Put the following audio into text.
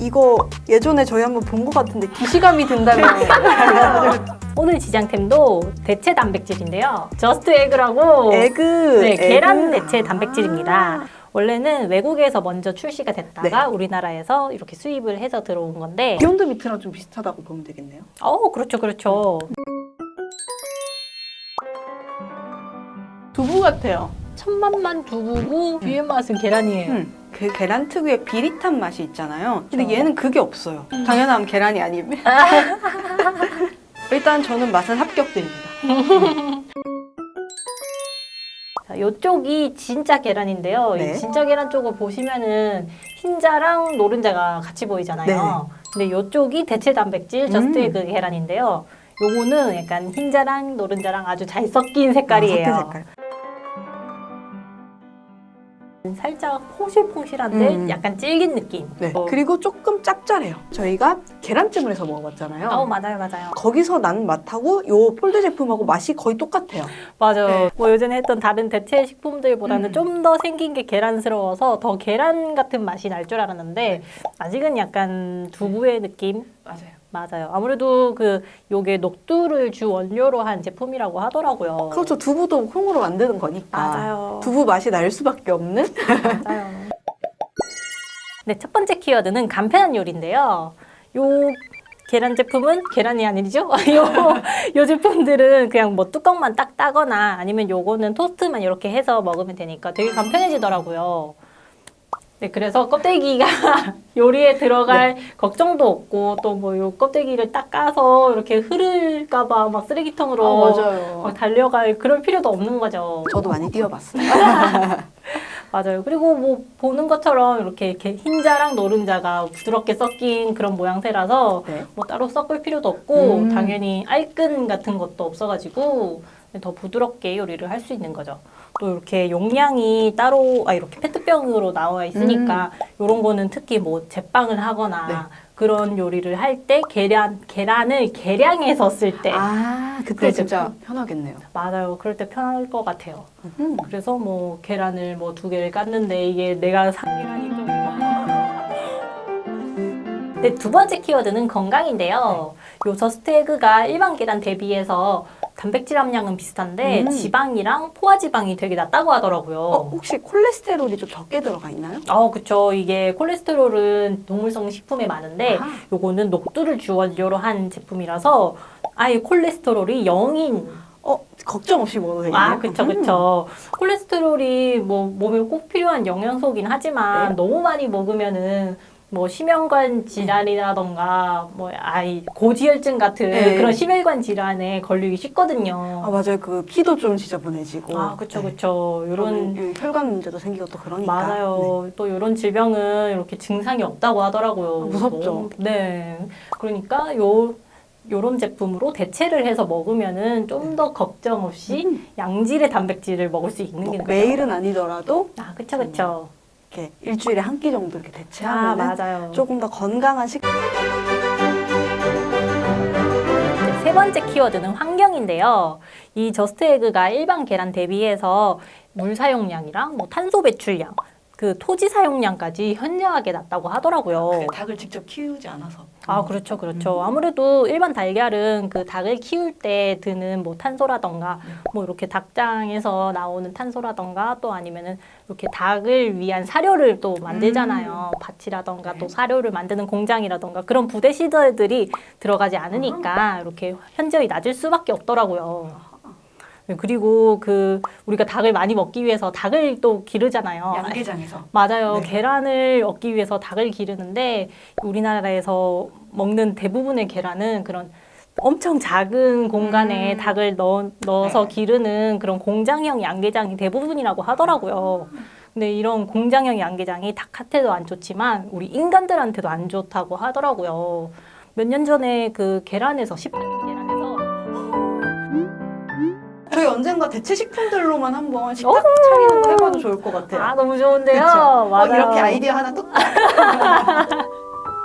이거 예전에 저희 한번 본 것 같은데 기시감이 든다고 오늘 지장템도 대체 단백질인데요. Just Egg라고 egg 네, 계란 egg. 대체 단백질입니다. 원래는 외국에서 먼저 출시가 됐다가 네. 우리나라에서 이렇게 수입을 해서 들어온 건데 Beyond Meat랑 좀 비슷하다고 보면 되겠네요. 어 그렇죠 그렇죠 두부 같아요. 첫맛만 두부고 뒤에 맛은 계란이에요 음, 그 계란 특유의 비릿한 맛이 있잖아요. 근데. 얘는 그게 없어요. 당연함 계란이 아니면. 일단 저는 맛은 합격드립니다. 자, 이쪽이 진짜 계란인데요 네. 이 진짜 계란 쪽을 보시면은 흰자랑 노른자가 같이 보이잖아요 근데 이쪽이 대체 단백질 Just 음. Egg 계란인데요 요거는 약간 흰자랑 노른자랑 아주 잘 섞인 색깔이에요 아, 섞인 색깔. 살짝 포실포실한데 음. 약간 질긴 느낌. 네. 어. 그리고 조금 짭짤해요. 저희가 계란찜을 해서 먹어봤잖아요. 어 맞아요 맞아요 거기서 난 맛하고 요 폴드 제품하고 맛이 거의 똑같아요. 맞아요. 네. 뭐 예전에 했던 다른 대체 식품들보다는 음. 좀더 생긴 게 계란스러워서 더 계란 같은 맛이 날 줄 알았는데 아직은 약간 두부의 느낌. 맞아요. 맞아요. 아무래도 그 요게 녹두를 주 원료로 한 제품이라고 하더라고요. 그렇죠. 두부도 콩으로 만드는 거니까. 맞아요. 두부 맛이 날 수밖에 없는? 맞아요. 네, 첫 번째 키워드는 간편한 요리인데요. 요 계란 제품은 계란이 아니죠? 요, 요 제품들은 그냥 뭐 뚜껑만 딱 따거나 아니면 요거는 토스트만 이렇게 해서 먹으면 되니까 되게 간편해지더라고요. 네, 그래서 껍데기가 요리에 들어갈 걱정도 없고 또 뭐 요 껍데기를 딱 까서 이렇게 흐를까 봐 막 쓰레기통으로 아, 맞아요. 막 달려갈 그럴 필요도 없는 거죠. 저도 많이 뛰어봤어요. 맞아요. 그리고 뭐 보는 것처럼 이렇게, 이렇게 흰자랑 노른자가 부드럽게 섞인 그런 모양새라서 네. 뭐 따로 섞을 필요도 없고 음. 당연히 알끈 같은 것도 없어가지고 더 부드럽게 요리를 할 수 있는 거죠. 또 이렇게 용량이 따로 아 이렇게 페트병으로 나와 있으니까 이런 거는 특히 뭐 제빵을 하거나 네. 그런 요리를 할 때 계란 계란을 계량해서 쓸 때 아, 그때 진짜 편하겠네요. 맞아요. 그럴 때 편할 것 같아요. 음. 그래서 뭐 계란을 뭐 두 개를 깠는데 이게 내가 산 계란이 좀. 네, 두 번째 키워드는 건강인데요. 요 Just Egg가 일반 계란 대비해서 단백질 함량은 비슷한데 음. 지방이랑 포화 지방이 되게 낮다고 하더라고요. 어, 혹시 콜레스테롤이 좀 적게 들어가 있나요? 어, 그쵸. 이게 콜레스테롤은 동물성 식품에 많은데 아하. 요거는 녹두를 주 원료로 한 제품이라서 아예 콜레스테롤이 0인 어, 걱정 없이 먹어도 되겠네요. 아, 그쵸, 그쵸. 콜레스테롤이 뭐 몸에 꼭 필요한 영양소긴 하지만 네. 너무 많이 먹으면은 뭐 심혈관 질환이라던가 뭐 아이 고지혈증 같은 네. 그런 심혈관 질환에 걸리기 쉽거든요. 아, 맞아요. 그 피도 좀 지저분해지고. 아, 그쵸, 네. 그쵸. 그러면 요런 이 혈관 문제도 생기고 또 그러니까. 맞아요. 또 이런 질병은 이렇게 증상이 없다고 하더라고요. 아, 무섭죠. 너무- 네. 그러니까 요 요런 제품으로 대체를 해서 먹으면은 좀 더 걱정 없이 음. 양질의 단백질을 먹을 수 있는 뭐 게 매일은 아니더라도 아, 그쵸, 그쵸. 이렇게 일주일에 한 끼 정도 이렇게 아, 대체하면 맞아요. 조금 더 건강한 식. 네, 세 번째 키워드는 환경인데요. 이 Just Egg가 일반 계란 대비해서 물 사용량이랑 뭐 탄소 배출량, 그 토지 사용량까지 현저하게 낮다고 하더라고요. 닭을 직접 키우지 않아서. 아, 그렇죠, 그렇죠. 아무래도 일반 달걀은 그 닭을 키울 때 드는 뭐 탄소라던가, 뭐 이렇게 닭장에서 나오는 탄소라던가, 또 아니면은 이렇게 닭을 위한 사료를 또 만들잖아요. 밭이라던가 네. 또 사료를 만드는 공장이라던가 그런 부대 시설들이 들어가지 않으니까 이렇게 현저히 낮을 수밖에 없더라고요. 네, 그리고 그 우리가 닭을 많이 먹기 위해서 닭을 또 기르잖아요. 양계장에서. 맞아요. 네. 계란을 얻기 위해서 닭을 기르는데 우리나라에서 먹는 대부분의 계란은 그런 엄청 작은 공간에 음. 닭을 넣, 넣어서 네. 기르는 그런 공장형 양계장이 대부분이라고 하더라고요. 근데 이런 공장형 양계장이 닭한테도 안 좋지만 우리 인간들한테도 안 좋다고 하더라고요. 몇 년 전에 그 계란에서 18 저희 언젠가 대체 식품들로만 한번 식탁 차리는 거 해봐도 좋을 것 같아요. 아 너무 좋은데요. 어, 이렇게 아이디어 하나 뚝.